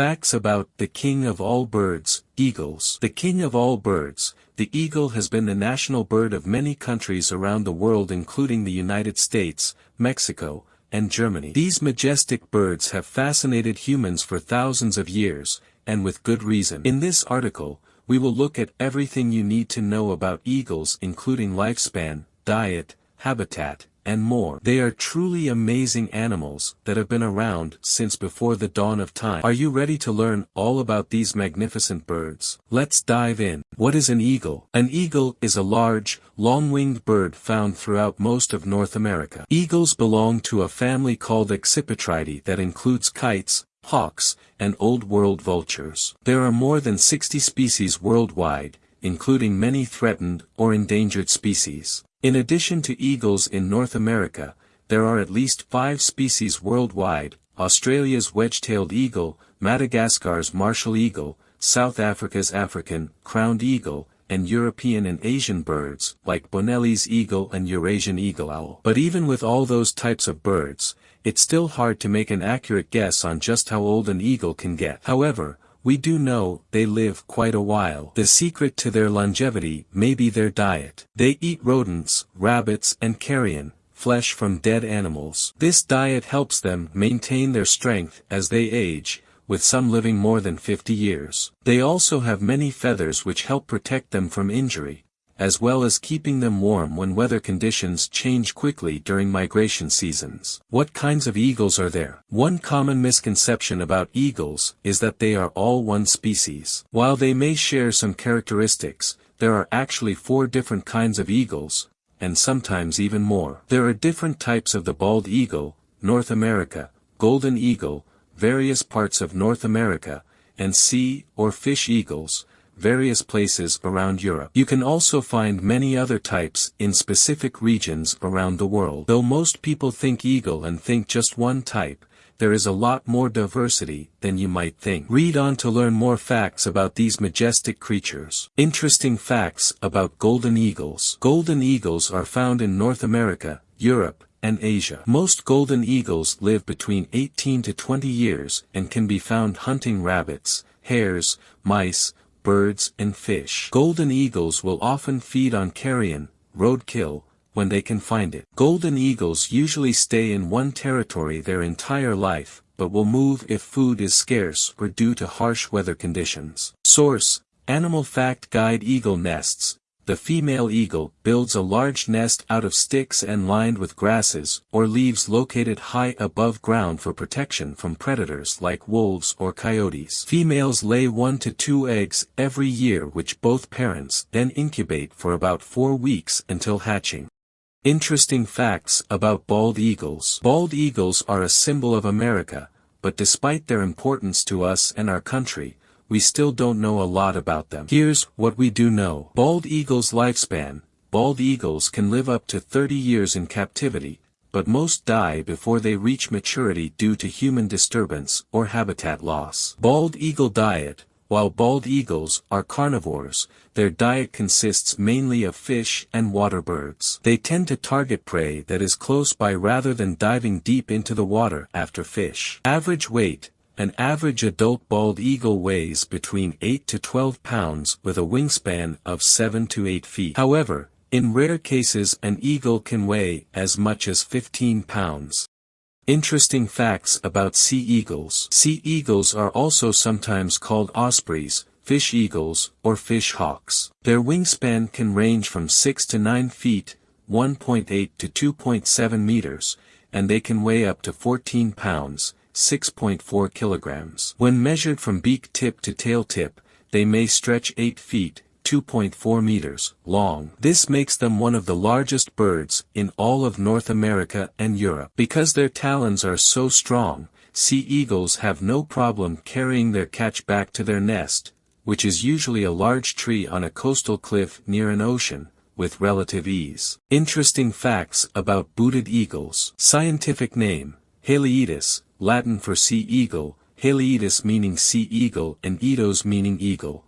Facts about the king of all birds, eagles. The king of all birds, the eagle has been the national bird of many countries around the world including the United States, Mexico, and Germany. These majestic birds have fascinated humans for thousands of years, and with good reason. In this article, we will look at everything you need to know about eagles including lifespan, diet, habitat, and more. They are truly amazing animals that have been around since before the dawn of time. Are you ready to learn all about these magnificent birds? Let's dive in. What is an eagle? An eagle is a large, long-winged bird found throughout most of North America. Eagles belong to a family called Accipitridae that includes kites, hawks, and Old World vultures. There are more than 60 species worldwide, including many threatened or endangered species. In addition to eagles in North America, there are at least five species worldwide, Australia's wedge-tailed eagle, Madagascar's martial eagle, South Africa's African, crowned eagle, and European and Asian birds, like Bonelli's eagle and Eurasian eagle owl. But even with all those types of birds, it's still hard to make an accurate guess on just how old an eagle can get. However, we do know they live quite a while. The secret to their longevity may be their diet. They eat rodents, rabbits and carrion, flesh from dead animals. This diet helps them maintain their strength as they age, with some living more than 50 years. They also have many feathers which help protect them from injury, as well as keeping them warm when weather conditions change quickly during migration seasons. What kinds of eagles are there? One common misconception about eagles is that they are all one species. While they may share some characteristics, there are actually four different kinds of eagles, and sometimes even more. There are different types of the bald eagle, North America, golden eagle, various parts of North America, and sea or fish eagles, various places around Europe. You can also find many other types in specific regions around the world. Though most people think eagle and think just one type, there is a lot more diversity than you might think. Read on to learn more facts about these majestic creatures. Interesting facts about golden eagles. Golden eagles are found in North America, Europe, and Asia. Most golden eagles live between 18 to 20 years and can be found hunting rabbits, hares, mice, birds and fish. Golden eagles will often feed on carrion, roadkill, when they can find it. Golden eagles usually stay in one territory their entire life, but will move if food is scarce or due to harsh weather conditions. Source, Animal Fact Guide Eagle Nests, the female eagle builds a large nest out of sticks and lined with grasses or leaves located high above ground for protection from predators like wolves or coyotes. Females lay one to two eggs every year which both parents then incubate for about four weeks until hatching. Interesting facts about bald eagles. Bald eagles are a symbol of America, but despite their importance to us and our country, we still don't know a lot about them. Here's what we do know. Bald eagle's lifespan. Bald eagles can live up to 30 years in captivity, but most die before they reach maturity due to human disturbance or habitat loss. Bald eagle diet. While bald eagles are carnivores, their diet consists mainly of fish and water birds. They tend to target prey that is close by rather than diving deep into the water after fish. Average weight, an average adult bald eagle weighs between 8 to 12 pounds with a wingspan of 7 to 8 feet. However, in rare cases an eagle can weigh as much as 15 pounds. Interesting facts about sea eagles. Sea eagles are also sometimes called ospreys, fish eagles, or fish hawks. Their wingspan can range from 6 to 9 feet, 1.8 to 2.7 meters, and they can weigh up to 14 pounds, 6.4 kilograms. When measured from beak tip to tail tip, they may stretch 8 feet, 2.4 meters, long. This makes them one of the largest birds in all of North America and Europe. Because their talons are so strong, sea eagles have no problem carrying their catch back to their nest, which is usually a large tree on a coastal cliff near an ocean, with relative ease. Interesting facts about booted eagles. Scientific name, Haliaeetus, Latin for sea eagle, Haliaeetus meaning sea eagle and eidos meaning eagle.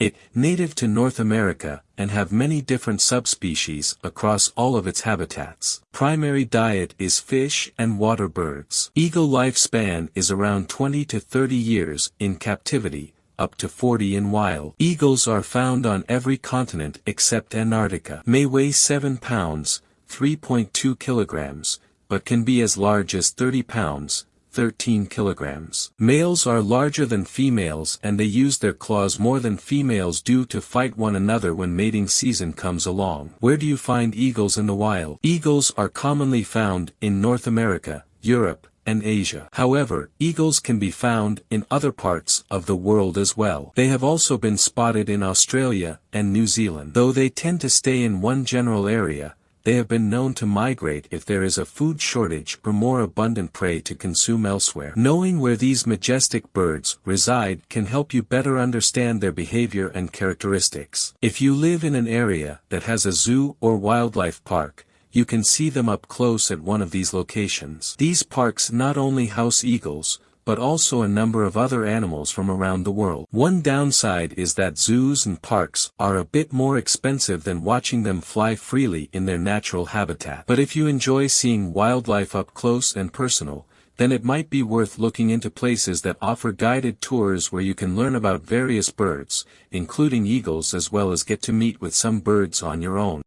It, native to North America, and have many different subspecies across all of its habitats. Primary diet is fish and water birds. Eagle lifespan is around 20 to 30 years in captivity, up to 40 in wild. Eagles are found on every continent except Antarctica. May weigh 7 pounds, 3.2 kilograms, but can be as large as 30 pounds, 13 kilograms. Males are larger than females and they use their claws more than females do to fight one another when mating season comes along. Where do you find eagles in the wild? Eagles are commonly found in North America, Europe, and Asia. However, eagles can be found in other parts of the world as well. They have also been spotted in Australia and New Zealand. Though they tend to stay in one general area, they have been known to migrate if there is a food shortage or more abundant prey to consume elsewhere. Knowing where these majestic birds reside can help you better understand their behavior and characteristics. If you live in an area that has a zoo or wildlife park, you can see them up close at one of these locations. These parks not only house eagles, but also a number of other animals from around the world. One downside is that zoos and parks are a bit more expensive than watching them fly freely in their natural habitat. But if you enjoy seeing wildlife up close and personal, then it might be worth looking into places that offer guided tours where you can learn about various birds, including eagles as well as get to meet with some birds on your own.